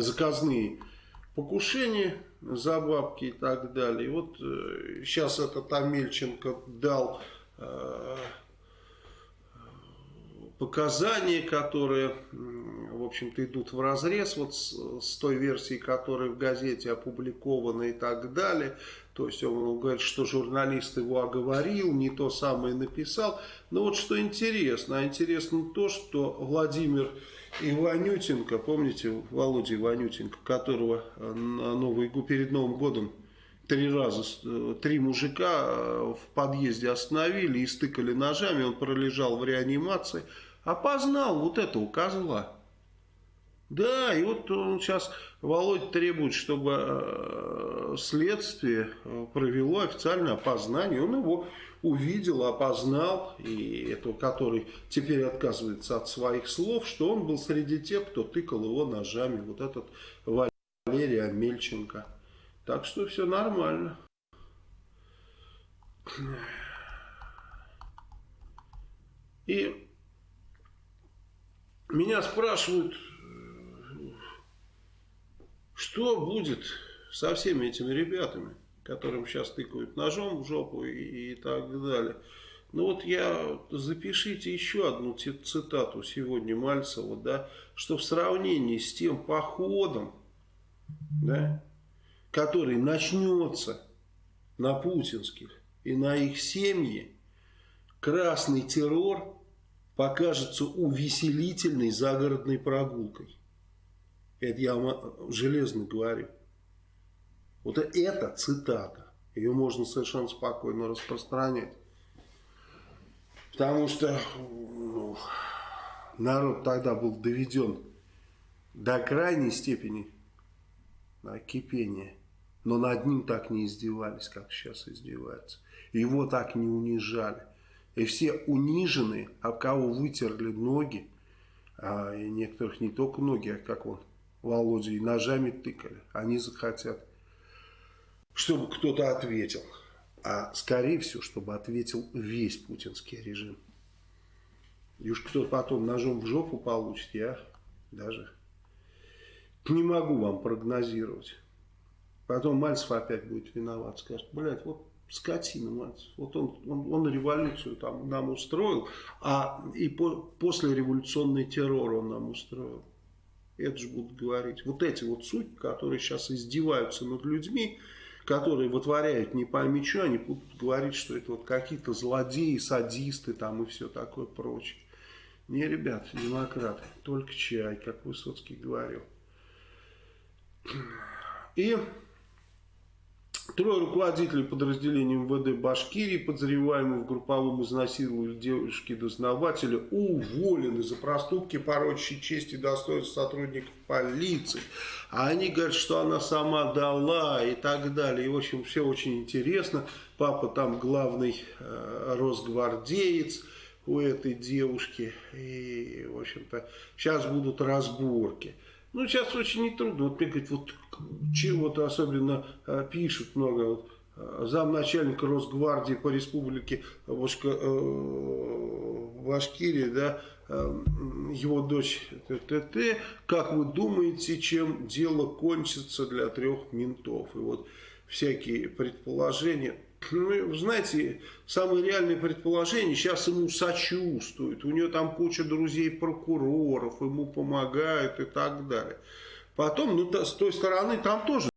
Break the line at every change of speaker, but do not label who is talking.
заказные покушения за бабки и так далее. И вот э, сейчас этот Амельченко дал э, показания, которые, общем-то, идут в разрез вот с, с той версией, которая в газете опубликована и так далее. То есть он, говорит, что журналист его оговорил, не то самое написал. Но вот что интересно, а интересно то, что Владимир Иванютенко, помните Володя Иванютенко, которого на Новый, перед Новым годом три раза, э, три мужика э, в подъезде остановили и стыкали ножами, он пролежал в реанимации, опознал вот этого козла. Да, и вот он сейчас, Володя требует, чтобы э, следствие э, провело официальное опознание. Он его увидел, опознал, и этого, который теперь отказывается от своих слов, что он был среди тех, кто тыкал его ножами. Вот этот Валерий Амельченко. Так что все нормально. И меня спрашивают, что будет со всеми этими ребятами, которым сейчас тыкают ножом в жопу и, и так далее. Ну вот я, запишите еще одну цитату сегодня Мальцева, да, что в сравнении с тем походом, да, который начнется на путинских и на их семьи, красный террор покажется увеселительной загородной прогулкой. Это я вам железно говорю. Вот это цитата. Ее можно совершенно спокойно распространять. Потому что ну, народ тогда был доведен до крайней степени кипения. Но над ним так не издевались, как сейчас издеваются. Его так не унижали. И все униженные, об кого вытерли ноги, а некоторых не только ноги, а как он, Володя, и ножами тыкали. Они захотят, чтобы кто-то ответил. А скорее всего, чтобы ответил весь путинский режим. И уж кто потом ножом в жопу получит, я даже не могу вам прогнозировать. Потом Мальцев опять будет виноват, скажет, блядь, вот скотина, мать. Вот он, он, он революцию там нам устроил, а и по, после революционный террор он нам устроил. Это же будут говорить. Вот эти вот суть, которые сейчас издеваются над людьми, которые вытворяют не пойми что, они будут говорить, что это вот какие-то злодеи, садисты там и все такое прочее. Не, ребят, демократы, только чай, как Высоцкий говорил. И Трое руководителей подразделений МВД Башкирии, подозреваемые в групповом изнасиловании девушки-дознавателя, уволены за проступки, порочащие честь и достоинство сотрудников полиции. А они говорят, что она сама дала и так далее. И, в общем, все очень интересно. Папа там главный э, росгвардеец у этой девушки. И, в общем-то, сейчас будут разборки. Ну, сейчас очень нетрудно. Вот мне говорят, вот чего-то особенно э, пишут много. Э, замначальника Росгвардии по республике Башка, э, Башкирия, да, э, его дочь ТТ, как вы думаете, чем дело кончится для трех ментов? И вот всякие предположения. Ну, знаете, самое реальное предположение, сейчас ему сочувствуют, у него там куча друзей-прокуроров, ему помогают и так далее. Потом, ну, с той стороны, там тоже